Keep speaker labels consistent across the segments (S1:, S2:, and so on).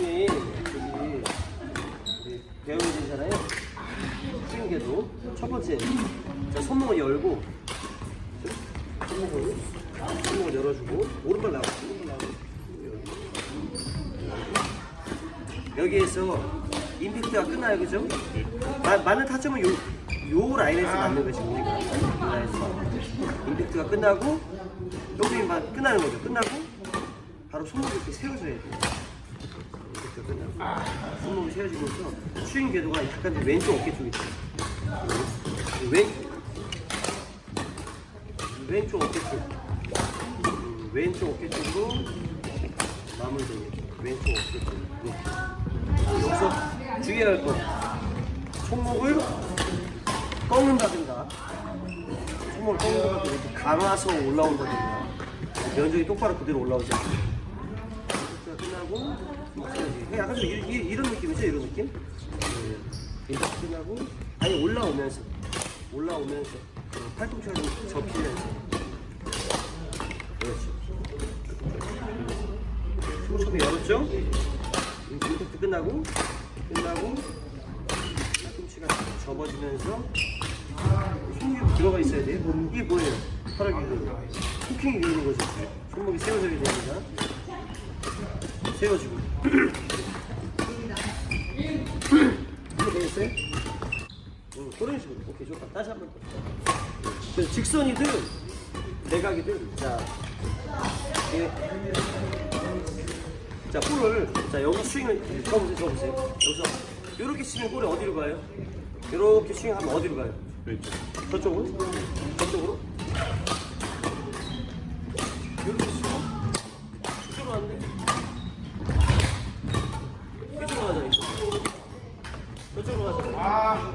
S1: 여기 여기 배우들이잖아요. 찍은 게도. 첫 번째 자, 손목을 열고 손목을 손목을 열어주고 오른발 나와 오른발 나와 여기에서 임팩트가 끝나요 그죠? 마, 많은 타점은 요, 요 라인에서 맞는 것이 우리가 라인에서. 임팩트가 끝나고 여기만 끝나는 거죠. 끝나고 바로 손목을 이렇게 세워줘야 돼요. 끝나고. 손목이 세워지면서, 스윙 궤도가 약간 좀 왼쪽 어깨 쪽에 있어요. 왼, 왼쪽 어깨 쪽. 음, 왼쪽 어깨 쪽으로 마무리됩니다. 왼쪽 어깨 쪽. 이렇게. 여기서 주의할 것. 손목을 꺾는다든가, 손목을 꺾는다든가, 감아서 올라온다든가, 면적이 똑바로 그대로 올라오지. 자, 끝나고, 그냥 약간 좀 이, 이, 이 런 느낌이죠, 이런 느낌? 네. 끝나고, 아니, 올라오면서, 올라오면서, 어, 팔꿈치가 좀 접히면서. 그렇지. 손톱이 열었죠? 임팩트 끝나고 끝나고 팔꿈치가 접어지면서 손목이 들어가 있어야 돼요. 이게 뭐예요? 팔을 기르는 후킹이 기르는 거죠. 손목이 세워져야 됩니다. 세워지고. 이렇게 되겠어요? 응, 그런 식으로. 오케이, 좋다. 다시 한번 더. 그래서 직선이든 대각이든 자, 예. 자, 볼을 자 여기 스윙을 접으세요, 접으세요. 여기서 이렇게 치면 볼이 어디로 가요? 이렇게 스윙하면 어디로 가요?
S2: 왼쪽.
S1: 저쪽으로? 저쪽으로? 이렇게 치고 이쪽으로 왔는데 이쪽으로 가자, 이쪽으로. 저쪽으로 가자.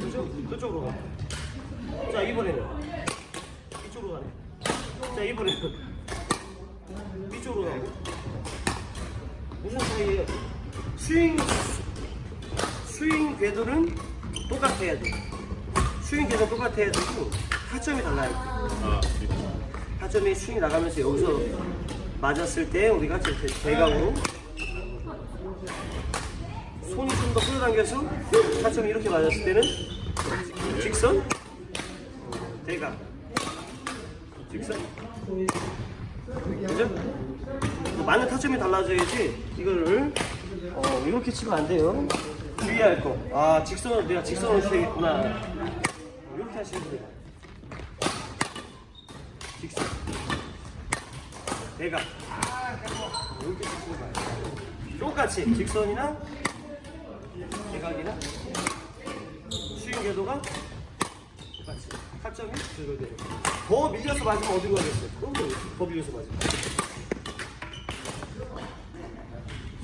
S1: 그죠? 저쪽으로 가. 자, 이번에는 이쪽으로 가네. 자, 이번에는 이쪽으로 가고. 무슨 차이예요? 스윙, 스윙 궤도는 똑같아야 돼. 스윙 궤도 똑같아야 되고, 타점이 달라야 돼.
S2: 아, 네.
S1: 타점이 스윙이 나가면서 여기서 맞았을 때 우리가 대각으로 손이 좀 더 끌어당겨서 타점이 이렇게 맞았을 때는 직선 대각 직선 그죠? 맞는 타점이 달라져야지 이거를 어, 이렇게 치면 안 돼요. 주의할 거 아 직선으로 내가 직선으로 쳐야겠구나. 이렇게 하시면 돼요 직선. 대각. 이렇게 치시면 돼요 똑같이 직선이나 대각이나. 스윙 궤도가 똑같이 타점이 그대로 더 밀려서 맞으면 어디로 가겠어요? 그럼요 더 밀려서 맞으면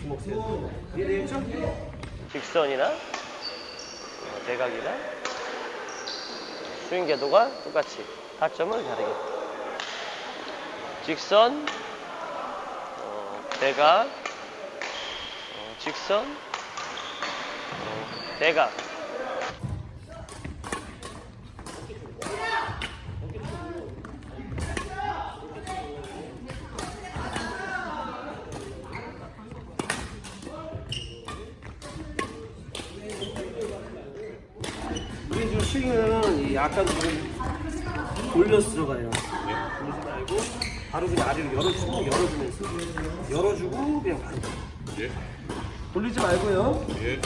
S1: 주먹 세워 이해되겠죠? 직선이나 어, 대각이나 스윙 궤도가 똑같이 타점은 다르게 직선 어, 대각 어, 직선 어, 대각 스윙은 이 약간 좀 돌려서 들어가요. 돌리지 말고 바로 그냥 아래로 열어주고 열어주면서 열어주고 그냥 바로
S2: 예.
S1: 돌리지 말고요.
S2: 예.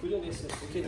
S1: 그 정도 했어요. 오케이.